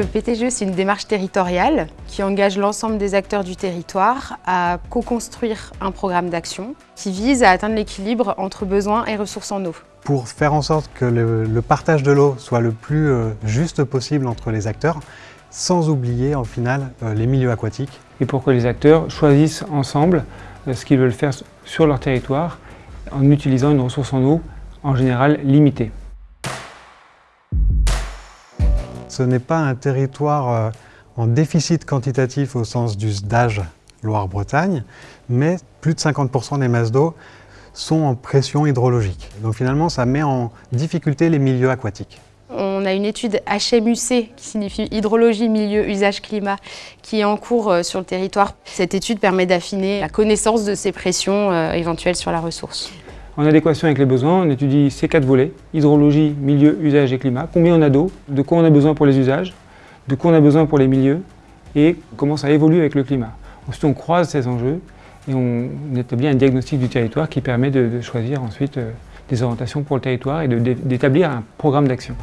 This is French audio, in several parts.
Le PTGE, c'est une démarche territoriale qui engage l'ensemble des acteurs du territoire à co-construire un programme d'action qui vise à atteindre l'équilibre entre besoins et ressources en eau. Pour faire en sorte que le, partage de l'eau soit le plus euh, juste possible entre les acteurs, sans oublier en final euh, les milieux aquatiques. Et pour que les acteurs choisissent ensemble euh, ce qu'ils veulent faire sur leur territoire en utilisant une ressource en eau en général limitée. Ce n'est pas un territoire euh, en déficit quantitatif au sens du SDAGE Loire-Bretagne, mais plus de 50% des masses d'eau sont en pression hydrologique. Donc finalement, ça met en difficulté les milieux aquatiques. On a une étude HMUC, qui signifie Hydrologie, Milieu, Usage, Climat, qui est en cours euh, sur le territoire. Cette étude permet d'affiner la connaissance de ces pressions euh, éventuelles sur la ressource. En adéquation avec les besoins, on étudie ces quatre volets, hydrologie, milieu, usage et climat, combien on a d'eau, de quoi on a besoin pour les usages, de quoi on a besoin pour les milieux et comment ça évolue avec le climat. Ensuite, on croise ces enjeux et on établit un diagnostic du territoire qui permet de, choisir ensuite euh, des orientations pour le territoire et d'établir un programme d'action.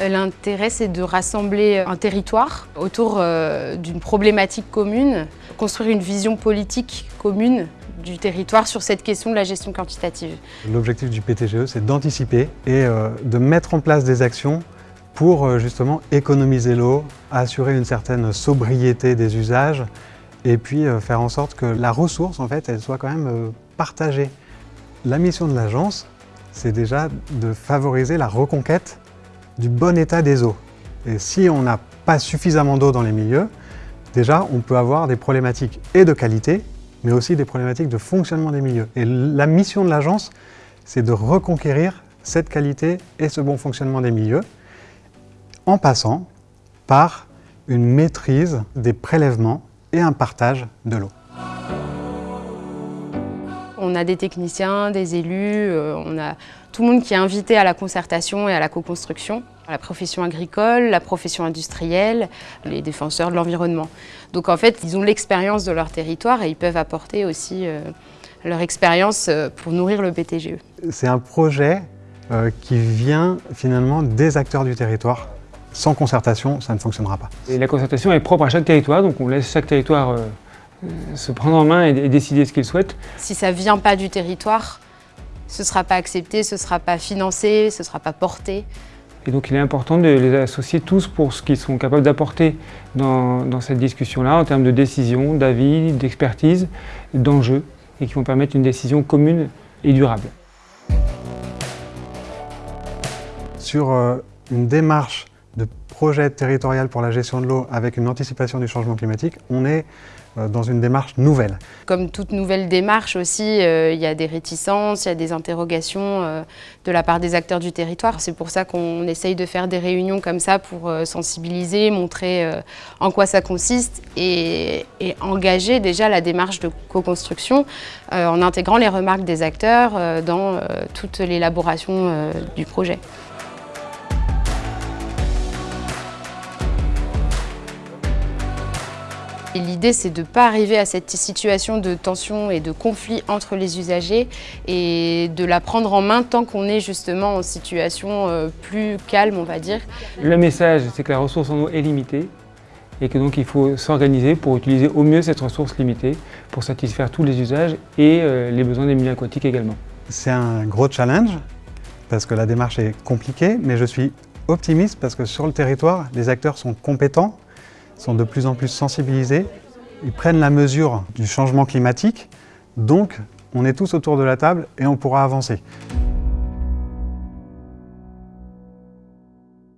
Euh, l'intérêt, c'est de rassembler un territoire autour euh, d'une problématique commune, construire une vision politique commune du territoire sur cette question de la gestion quantitative. L'objectif du PTGE, c'est d'anticiper et euh, de mettre en place des actions pour euh, justement économiser l'eau, assurer une certaine sobriété des usages et puis euh, faire en sorte que la ressource, en fait, elle soit quand même partagée. La mission de l'agence, c'est déjà de favoriser la reconquête du bon état des eaux. Et si on n'a pas suffisamment d'eau dans les milieux, déjà on peut avoir des problématiques et de qualité mais aussi des problématiques de fonctionnement des milieux. Et la mission de l'agence, c'est de reconquérir cette qualité et ce bon fonctionnement des milieux en passant par une maîtrise des prélèvements et un partage de l'eau. On a des techniciens, des élus, euh, on a tout le monde qui est invité à la concertation et à la co-construction la profession agricole, la profession industrielle, les défenseurs de l'environnement. Donc en fait, ils ont l'expérience de leur territoire et ils peuvent apporter aussi euh, leur expérience euh, pour nourrir le BTGE. C'est un projet euh, qui vient finalement des acteurs du territoire. Sans concertation, ça ne fonctionnera pas. Et la concertation est propre à chaque territoire, donc on laisse chaque territoire se prendre en main et, décider ce qu'il souhaite. Si ça ne vient pas du territoire, ce ne sera pas accepté, ce ne sera pas financé, ce ne sera pas porté. Et donc il est important de les associer tous pour ce qu'ils sont capables d'apporter dans, cette discussion-là en termes de décision, d'avis, d'expertise, d'enjeux et qui vont permettre une décision commune et durable. Sur euh, une démarche de projet territorial pour la gestion de l'eau avec une anticipation du changement climatique, on est euh, dans une démarche nouvelle. Comme toute nouvelle démarche aussi, euh, il y a des réticences, il y a des interrogations euh, de la part des acteurs du territoire. C'est pour ça qu'on essaye de faire des réunions comme ça pour sensibiliser, montrer en quoi ça consiste et, et engager déjà la démarche de co-construction en intégrant les remarques des acteurs dans toute l'élaboration du projet. L'idée, c'est de ne pas arriver à cette situation de tension et de conflit entre les usagers et de la prendre en main tant qu'on est justement en situation euh, plus calme, on va dire. Le message, c'est que la ressource en eau est limitée et que donc il faut s'organiser pour utiliser au mieux cette ressource limitée pour satisfaire tous les usages et euh, les besoins des milieux aquatiques également. C'est un gros challenge parce que la démarche est compliquée, mais je suis optimiste parce que sur le territoire, les acteurs sont compétents, sont de plus en plus sensibilisés, ils prennent la mesure du changement climatique, donc on est tous autour de la table et on pourra avancer.